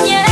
yeah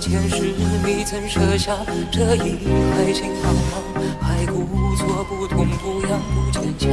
前世你曾设下这一海情茫茫，还故作不痛不痒不坚强，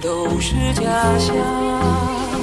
都是假象。